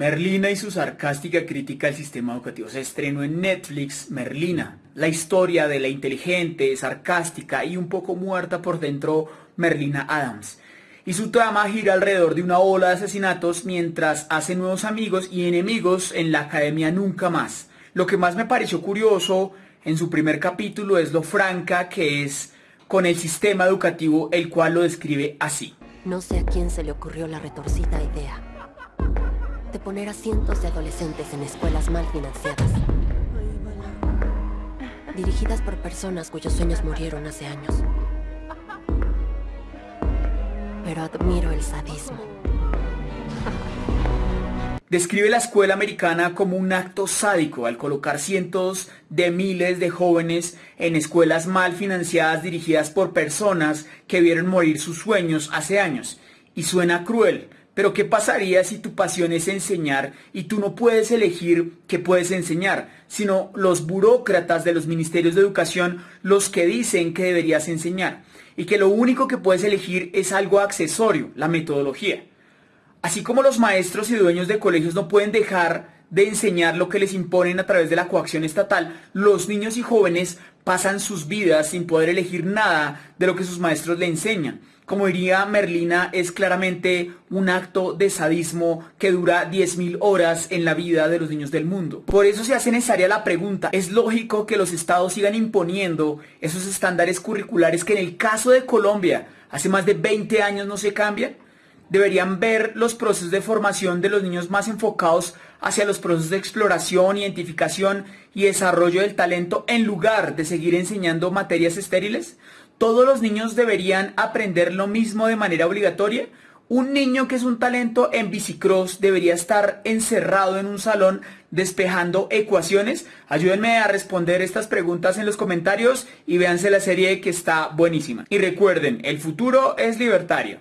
Merlina y su sarcástica crítica al sistema educativo. Se estrenó en Netflix Merlina, la historia de la inteligente, sarcástica y un poco muerta por dentro Merlina Adams. Y su trama gira alrededor de una ola de asesinatos mientras hace nuevos amigos y enemigos en la academia nunca más. Lo que más me pareció curioso en su primer capítulo es lo franca que es con el sistema educativo, el cual lo describe así. No sé a quién se le ocurrió la retorcida idea de poner a cientos de adolescentes en escuelas mal financiadas. Dirigidas por personas cuyos sueños murieron hace años. Pero admiro el sadismo. Describe la escuela americana como un acto sádico al colocar cientos de miles de jóvenes en escuelas mal financiadas dirigidas por personas que vieron morir sus sueños hace años. Y suena cruel, pero ¿qué pasaría si tu pasión es enseñar y tú no puedes elegir qué puedes enseñar, sino los burócratas de los ministerios de educación los que dicen que deberías enseñar? Y que lo único que puedes elegir es algo accesorio, la metodología. Así como los maestros y dueños de colegios no pueden dejar de enseñar lo que les imponen a través de la coacción estatal, los niños y jóvenes pasan sus vidas sin poder elegir nada de lo que sus maestros le enseñan como diría Merlina, es claramente un acto de sadismo que dura 10.000 horas en la vida de los niños del mundo. Por eso se hace necesaria la pregunta, ¿es lógico que los estados sigan imponiendo esos estándares curriculares que en el caso de Colombia hace más de 20 años no se cambian? Deberían ver los procesos de formación de los niños más enfocados hacia los procesos de exploración, identificación y desarrollo del talento en lugar de seguir enseñando materias estériles? ¿Todos los niños deberían aprender lo mismo de manera obligatoria? Un niño que es un talento en bicicross debería estar encerrado en un salón despejando ecuaciones. Ayúdenme a responder estas preguntas en los comentarios y véanse la serie que está buenísima. Y recuerden, el futuro es libertario.